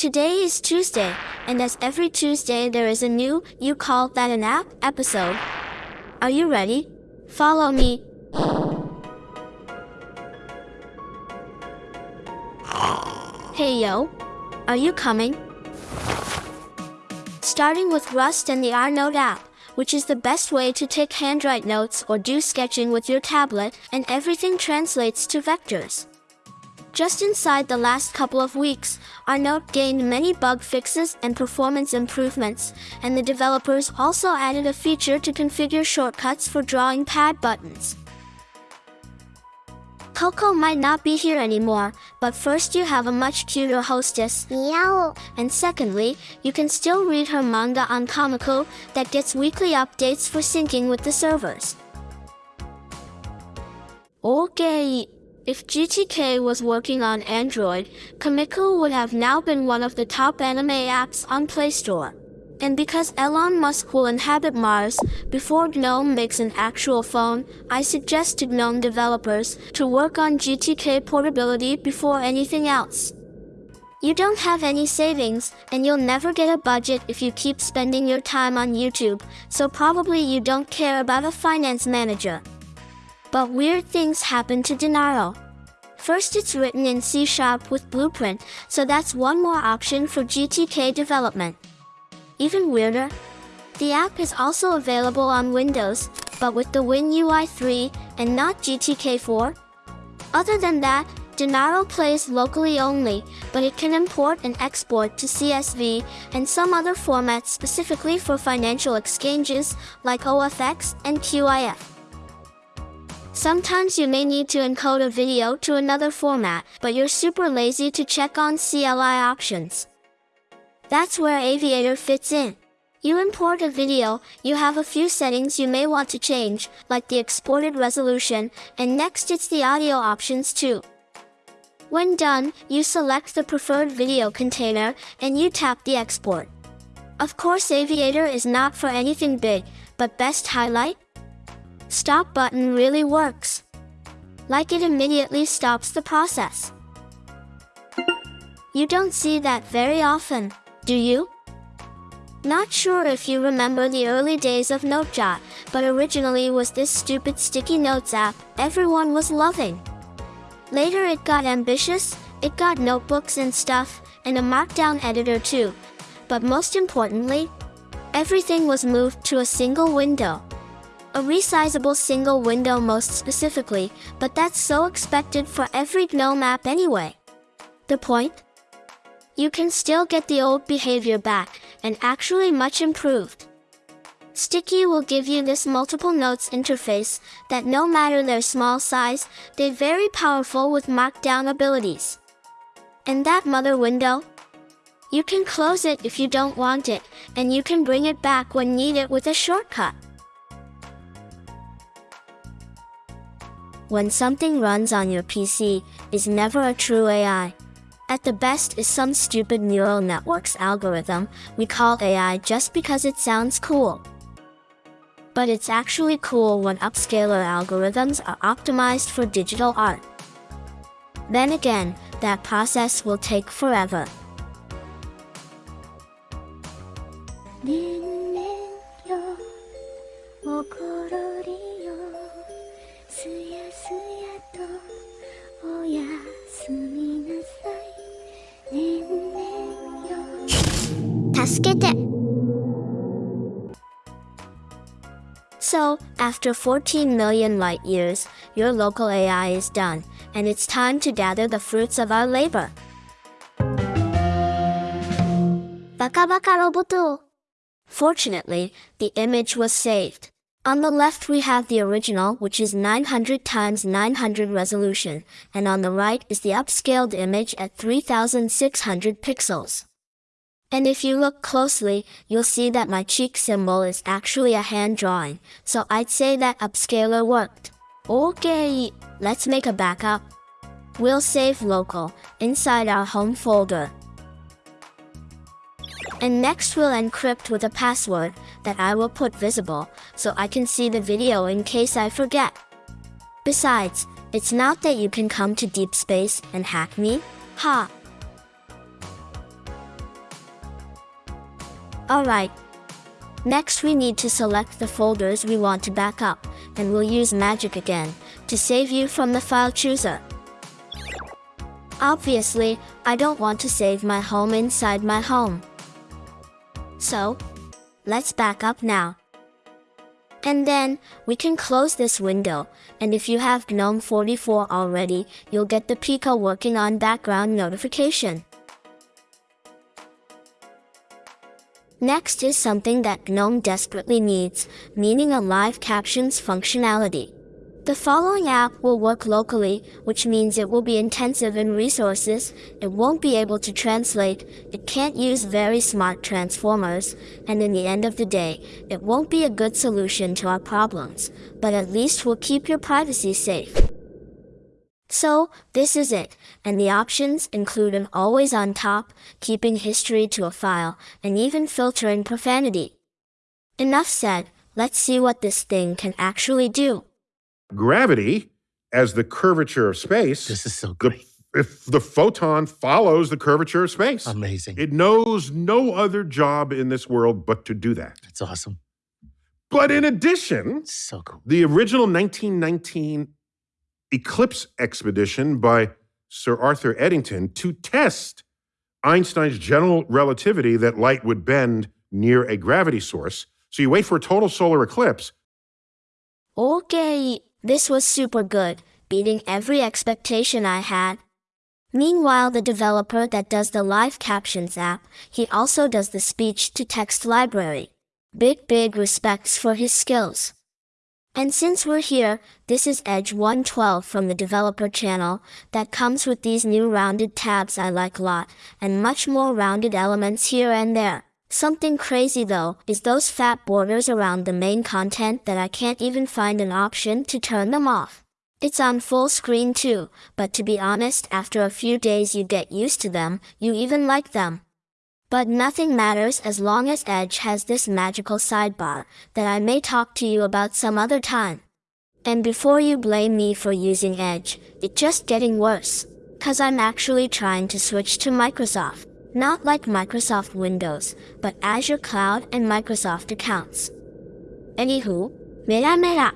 Today is Tuesday, and as every Tuesday there is a new You Call That an App episode. Are you ready? Follow me. Hey yo, are you coming? Starting with Rust and the Rnote app, which is the best way to take handwrite notes or do sketching with your tablet, and everything translates to vectors. Just inside the last couple of weeks, Rnote gained many bug fixes and performance improvements, and the developers also added a feature to configure shortcuts for drawing pad buttons. Coco might not be here anymore, but first you have a much cuter hostess, Meow. and secondly, you can still read her manga on Komikku that gets weekly updates for syncing with the servers. Okay. If GTK was working on Android, Komikku would have now been one of the top anime apps on Play Store. And because Elon Musk will inhabit Mars before GNOME makes an actual phone, I suggest to GNOME developers to work on GTK portability before anything else. You don't have any savings, and you'll never get a budget if you keep spending your time on YouTube, so probably you don't care about a finance manager. But weird things happen to Denaro. First, it's written in C Sharp with Blueprint, so that's one more option for GTK development. Even weirder, the app is also available on Windows, but with the WinUI 3 and not GTK 4. Other than that, Denaro plays locally only, but it can import and export to CSV and some other formats specifically for financial exchanges like OFX and QIF. Sometimes you may need to encode a video to another format, but you're super lazy to check on CLI options. That's where Aviator fits in. You import a video, you have a few settings you may want to change, like the exported resolution, and next it's the audio options too. When done, you select the preferred video container, and you tap the export. Of course Aviator is not for anything big, but best highlight? Stop button really works. Like it immediately stops the process. You don't see that very often, do you? Not sure if you remember the early days of NoteJot, but originally was this stupid sticky notes app everyone was loving. Later it got ambitious, it got notebooks and stuff, and a markdown editor too. But most importantly, everything was moved to a single window. A resizable single window most specifically, but that's so expected for every GNOME app anyway. The point? You can still get the old behavior back, and actually much improved. Sticky will give you this multiple notes interface that no matter their small size, they're very powerful with markdown abilities. And that mother window? You can close it if you don't want it, and you can bring it back when needed with a shortcut. When something runs on your PC, is never a true AI. At the best is some stupid neural networks algorithm we call AI just because it sounds cool. But it's actually cool when upscaler algorithms are optimized for digital art. Then again, that process will take forever. 助けて So, after 14 million light years, your local AI is done, and it's time to gather the fruits of our labor. バカバカロボット Fortunately, the image was saved. On the left we have the original, which is 900 times 900 resolution, and on the right is the upscaled image at 3600 pixels. And if you look closely, you'll see that my cheek symbol is actually a hand drawing, so I'd say that upscaler worked. Okay, let's make a backup. We'll save local, inside our home folder. And next we'll encrypt with a password that I will put visible, so I can see the video in case I forget. Besides, it's not that you can come to deep space and hack me, ha! Alright. Next we need to select the folders we want to back up, and we'll use magic again, to save you from the file chooser. Obviously, I don't want to save my home inside my home. So, let's back up now. And then, we can close this window, and if you have GNOME 44 already, you'll get the Pika working on background notification. Next is something that GNOME desperately needs, meaning a live captions functionality. The following app will work locally, which means it will be intensive in resources, it won't be able to translate, it can't use very smart transformers, and in the end of the day, it won't be a good solution to our problems, but at least will keep your privacy safe. So, this is it, and the options include an always on top, keeping history to a file, and even filtering profanity. Enough said, let's see what this thing can actually do. Gravity, as the curvature of space, This is so the, if the photon follows the curvature of space. Amazing. It knows no other job in this world but to do that. That's awesome. But in addition, So cool. the original 1919 Eclipse expedition by Sir Arthur Eddington to test Einstein's general relativity that light would bend near a gravity source. So you wait for a total solar eclipse. Okay, this was super good, beating every expectation I had. Meanwhile, the developer that does the live captions app, he also does the speech to text library. Big, big respects for his skills. And since we're here, this is Edge 112 from the developer channel that comes with these new rounded tabs I like a lot, and much more rounded elements here and there. Something crazy though, is those fat borders around the main content that I can't even find an option to turn them off. It's on full screen too, but to be honest after a few days you get used to them, you even like them. But nothing matters as long as Edge has this magical sidebar that I may talk to you about some other time. And before you blame me for using Edge, it's just getting worse. Cause I'm actually trying to switch to Microsoft. Not like Microsoft Windows, but Azure Cloud and Microsoft accounts. Anywho, mera mera.